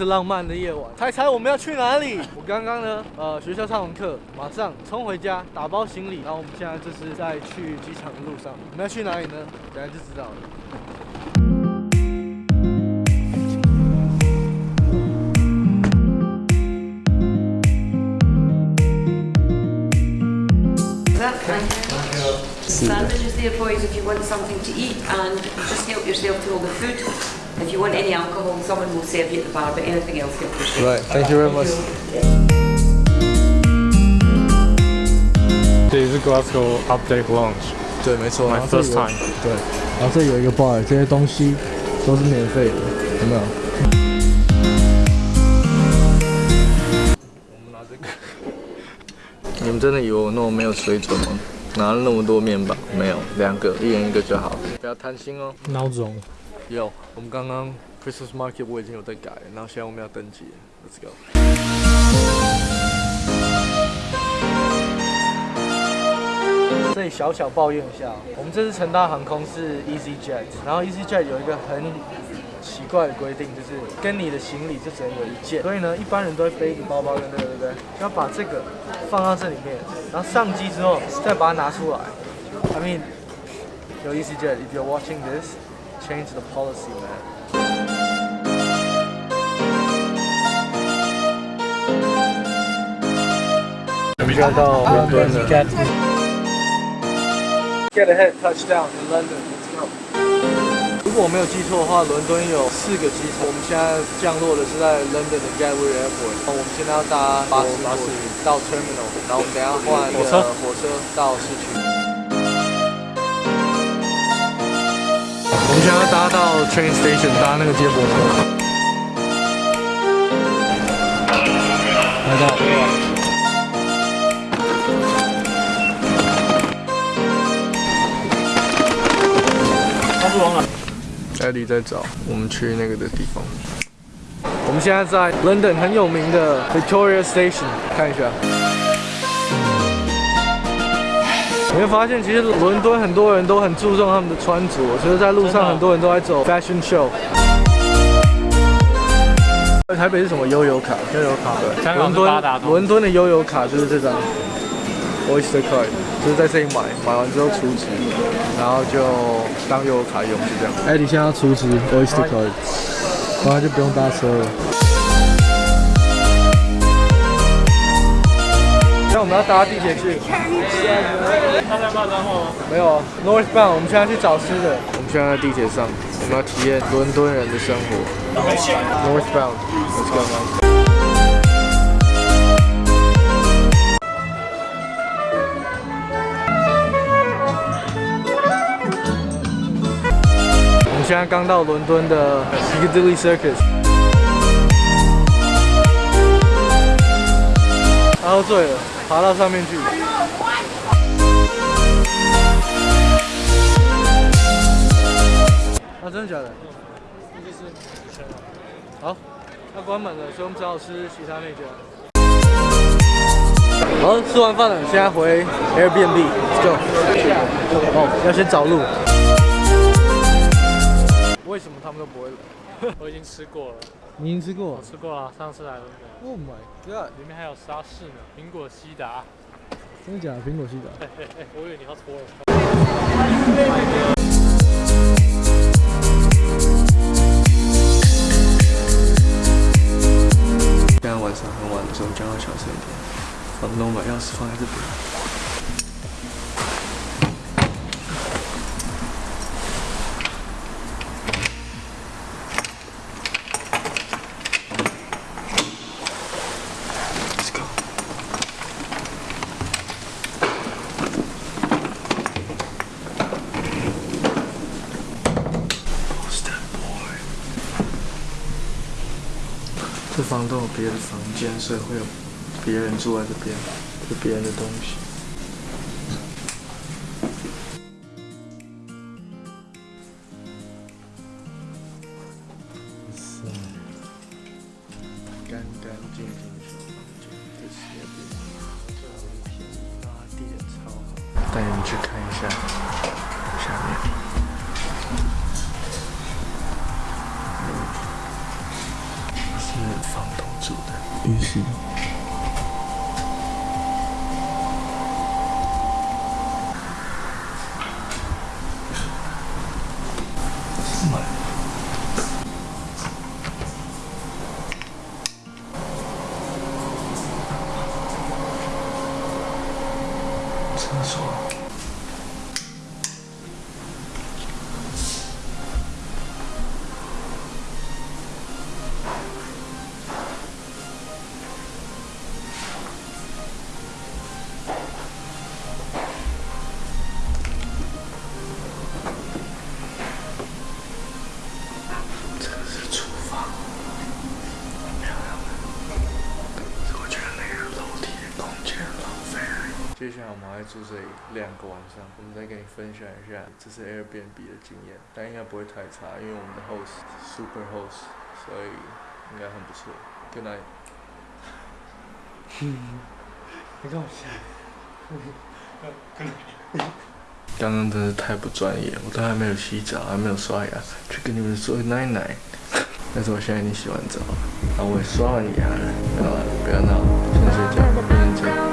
是浪漫的夜晚。猜猜我们要去哪里？我刚刚呢，呃，学校上完课，马上冲回家打包行李，然后我们现在就是在去机场的路上。我们要去哪里呢？等下就知道了。Sandwiches there for you if you want something to eat and just help yourself to all the food. If you want any alcohol, someone will serve you at the bar, but anything else, help yourself. Right, thank you very much. 这里是 Glasgow Update Lounge，对，没错。my first time。对，然后这有一个 bar，这些东西都是免费的，有没有？我们拿这个。你们真的以为我那么没有水准吗？拿了那么多面包，没有，两个，一人一个就好，不要贪心哦。孬种。有，我们刚刚 Christmas Market 我已经有在改，然后现在我们要登记，Let's go。这里小小抱怨一下，我们这次乘搭航空是 EasyJet，然后 EasyJet 有一个很奇怪的规定，就是跟你的行李就只能有一件，所以呢，一般人都会背一个包包跟这个，对不对？要把这个放到这里面，然后上机之后再把它拿出来。I mean，有 EasyJet，if you're watching this。Change the policy, man. 我们现在到伦敦了。Get ahead, touchdown in London. Let's go. 如果我没有记错的话，伦敦有四个机场。我们现在降落的是在 London 的 Gatwick Airport。我们现在要搭巴士巴士到 Terminal，然后我们等下换火车火车到市区。我们现在要搭到 train station，搭那个接驳车。来到。他是往哪？艾迪在找我们去那个的地方。我们现在在 London 很有名的 Victoria Station，看一下。你会发现，其实伦敦很多人都很注重他们的穿着，所以在路上很多人都在走 fashion show。台北是什么悠游卡？悠游卡，香港是伦敦。伦敦的悠游卡就是这张 Oyster card，就是在这里买，买完之后储值，然后就当悠游卡用，就这样。艾迪现在要储值 Oyster card，然后就不用搭车了。那我们要搭地铁去。他在骂脏话吗？没有啊，Northbound，我们现在去找吃的。我们现在在地铁上，我们要体验伦敦人的生活。Northbound，Let's go man。我们现在刚到伦敦的 Piccadilly Circus。他喝醉了，爬到上面去。啊，真的假的？好，那关门了，所以我们只好吃其他那家。好，吃完饭了，现在回 Airbnb，Let's go。哦，要先找路。为什么他们都不会来？我已经吃过了，你已经吃过我吃过了，上次来伦敦，？Oh my god！里面还有沙士呢，苹果西达。真的假的？苹果系的？我以为你要搓了。房都有别的房间，所以会有别人住在这边，有别人的东西。是干干净净的小房间，这是那边，这很便宜啊，地超好。带你们去看一下下面。房东住的，于是？来我们还住这里两个晚上，我们再跟你分享一下这是 Airbnb 的经验，但应该不会太差，因为我们的 host super host，所以应该很不错。Good night。你干嘛笑？刚刚真是太不专业，我都还没有洗澡，还没有刷牙，去跟你们说奶奶。但是我现在已经洗完澡了，然后我也刷完牙了，不要了，不要闹，先睡觉。